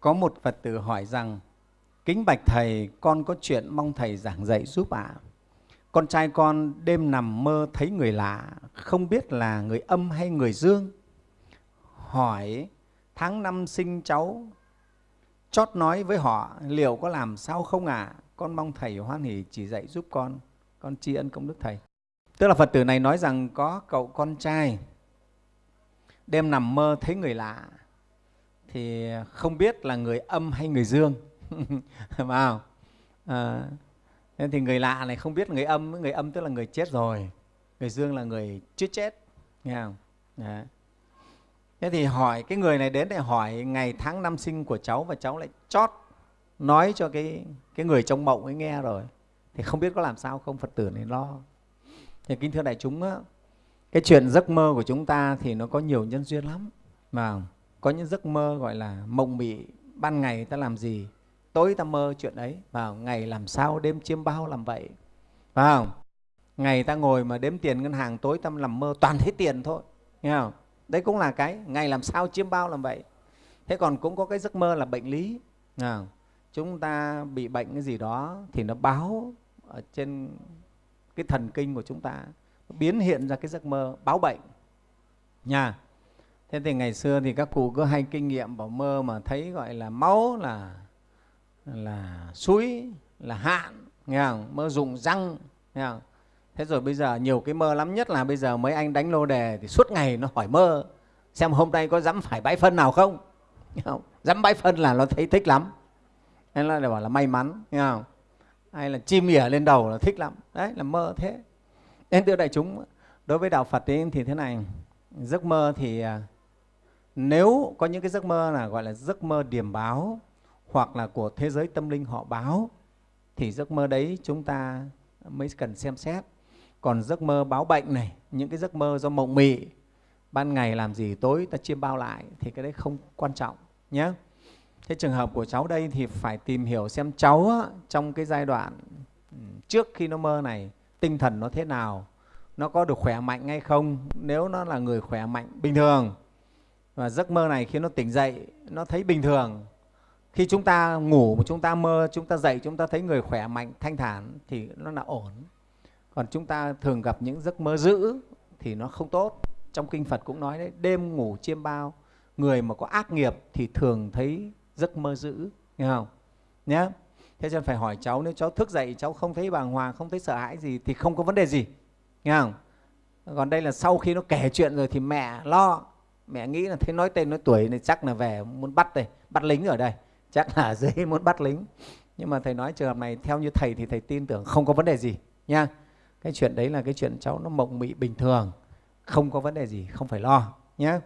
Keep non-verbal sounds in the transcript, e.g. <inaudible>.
Có một Phật tử hỏi rằng, Kính bạch Thầy, con có chuyện mong Thầy giảng dạy giúp ạ. À. Con trai con đêm nằm mơ thấy người lạ, không biết là người âm hay người dương. Hỏi tháng năm sinh cháu, chót nói với họ liệu có làm sao không ạ? À? Con mong Thầy hoan hỷ chỉ dạy giúp con, con tri ân công đức Thầy. Tức là Phật tử này nói rằng có cậu con trai đêm nằm mơ thấy người lạ, thì không biết là người âm hay người dương. Vào à, nên thì người lạ này không biết người âm người âm tức là người chết rồi. Người dương là người chưa chết nghe không? Đấy. thế thì hỏi cái người này đến để hỏi ngày tháng năm sinh của cháu và cháu lại chót nói cho cái cái người trong mộng ấy nghe rồi. Thì không biết có làm sao không? Phật tử này lo. Thì kính thưa đại chúng á, cái chuyện giấc mơ của chúng ta thì nó có nhiều nhân duyên lắm mà có những giấc mơ gọi là mộng mị ban ngày ta làm gì? Tối ta mơ chuyện ấy vào ngày làm sao đêm chiêm bao làm vậy? Phải không? Ngày ta ngồi mà đếm tiền ngân hàng tối ta làm mơ toàn thấy tiền thôi nghe không? Đấy cũng là cái ngày làm sao chiêm bao làm vậy? Thế còn cũng có cái giấc mơ là bệnh lý à, chúng ta bị bệnh cái gì đó thì nó báo ở trên cái thần kinh của chúng ta biến hiện ra cái giấc mơ báo bệnh nha thế thì ngày xưa thì các cụ cứ hay kinh nghiệm bảo mơ mà thấy gọi là máu là là suối là hạn nghe không? mơ dùng răng nghe không? thế rồi bây giờ nhiều cái mơ lắm nhất là bây giờ mấy anh đánh lô đề thì suốt ngày nó hỏi mơ xem hôm nay có dám phải bãi phân nào không, nghe không? dám bãi phân là nó thấy thích lắm nên là để bảo là may mắn nghe không? hay là chim ỉa lên đầu là thích lắm đấy là mơ thế nên thưa đại chúng đối với đạo phật ấy, thì thế này giấc mơ thì à, nếu có những cái giấc mơ là gọi là giấc mơ điểm báo hoặc là của thế giới tâm linh họ báo thì giấc mơ đấy chúng ta mới cần xem xét. Còn giấc mơ báo bệnh này những cái giấc mơ do mộng mị ban ngày làm gì tối ta chiêm bao lại thì cái đấy không quan trọng nhé thế trường hợp của cháu đây thì phải tìm hiểu xem cháu á, trong cái giai đoạn trước khi nó mơ này tinh thần nó thế nào nó có được khỏe mạnh hay không. Nếu nó là người khỏe mạnh bình thường và giấc mơ này khiến nó tỉnh dậy, nó thấy bình thường. Khi chúng ta ngủ mà chúng ta mơ, chúng ta dậy, chúng ta thấy người khỏe mạnh, thanh thản thì nó là ổn. Còn chúng ta thường gặp những giấc mơ dữ thì nó không tốt. Trong kinh phật cũng nói đấy, đêm ngủ chiêm bao, người mà có ác nghiệp thì thường thấy giấc mơ dữ, nghe không? Nhé thế cho nên phải hỏi cháu, nếu cháu thức dậy, cháu không thấy bàng hoàng, không thấy sợ hãi gì thì không có vấn đề gì, nghe không? Còn đây là sau khi nó kể chuyện rồi thì mẹ lo mẹ nghĩ là thấy nói tên nói tuổi này chắc là về muốn bắt đây, bắt lính ở đây. Chắc là <laughs> dễ muốn bắt lính. Nhưng mà thầy nói trường hợp này theo như thầy thì thầy tin tưởng không có vấn đề gì, nha. Cái chuyện đấy là cái chuyện cháu nó mộng mị bình thường. Không có vấn đề gì, không phải lo nhé